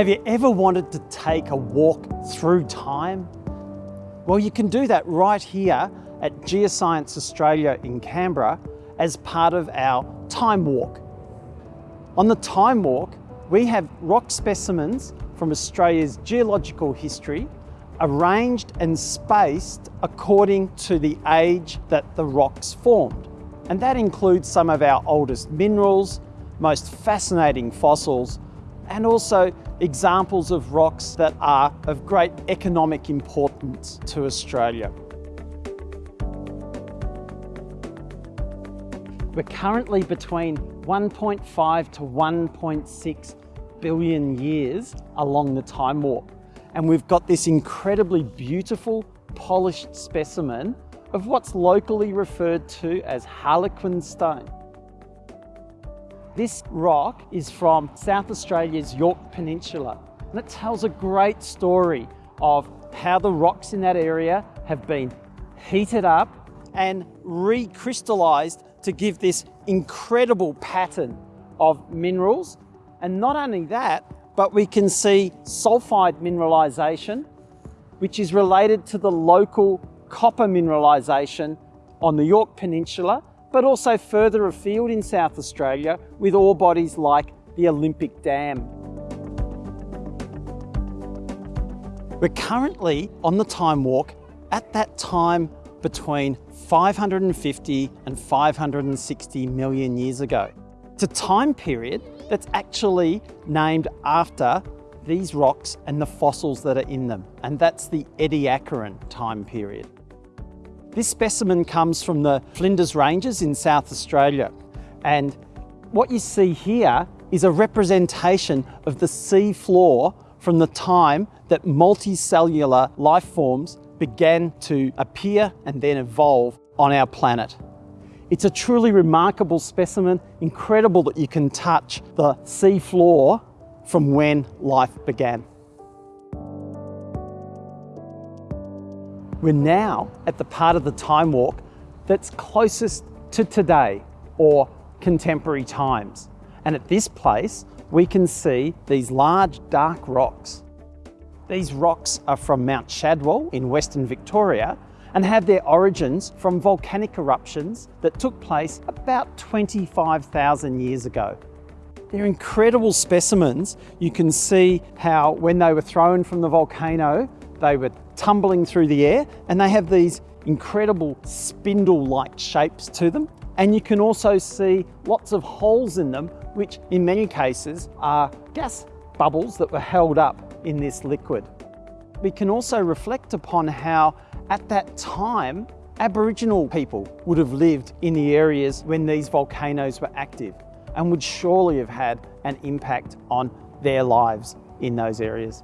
Have you ever wanted to take a walk through time? Well, you can do that right here at Geoscience Australia in Canberra as part of our Time Walk. On the Time Walk, we have rock specimens from Australia's geological history arranged and spaced according to the age that the rocks formed. And that includes some of our oldest minerals, most fascinating fossils, and also examples of rocks that are of great economic importance to Australia. We're currently between 1.5 to 1.6 billion years along the time walk. And we've got this incredibly beautiful, polished specimen of what's locally referred to as Harlequin stone. This rock is from South Australia's Yorke Peninsula and it tells a great story of how the rocks in that area have been heated up and recrystallised to give this incredible pattern of minerals. And not only that, but we can see sulfide mineralisation, which is related to the local copper mineralisation on the Yorke Peninsula but also further afield in South Australia with ore bodies like the Olympic Dam. We're currently on the time walk at that time between 550 and 560 million years ago. It's a time period that's actually named after these rocks and the fossils that are in them, and that's the Ediacaran time period. This specimen comes from the Flinders Ranges in South Australia. And what you see here is a representation of the sea floor from the time that multicellular life forms began to appear and then evolve on our planet. It's a truly remarkable specimen, incredible that you can touch the sea floor from when life began. We're now at the part of the time walk that's closest to today or contemporary times. And at this place, we can see these large dark rocks. These rocks are from Mount Shadwell in Western Victoria and have their origins from volcanic eruptions that took place about 25,000 years ago. They're incredible specimens. You can see how when they were thrown from the volcano, they were tumbling through the air and they have these incredible spindle-like shapes to them. And you can also see lots of holes in them, which in many cases are gas bubbles that were held up in this liquid. We can also reflect upon how at that time, Aboriginal people would have lived in the areas when these volcanoes were active and would surely have had an impact on their lives in those areas.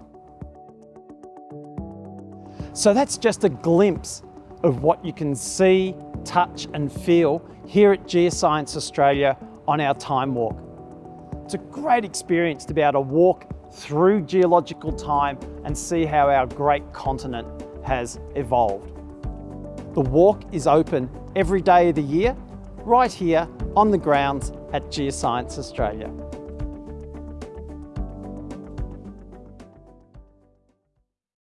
So that's just a glimpse of what you can see, touch and feel here at Geoscience Australia on our time walk. It's a great experience to be able to walk through geological time and see how our great continent has evolved. The walk is open every day of the year, right here on the grounds at Geoscience Australia.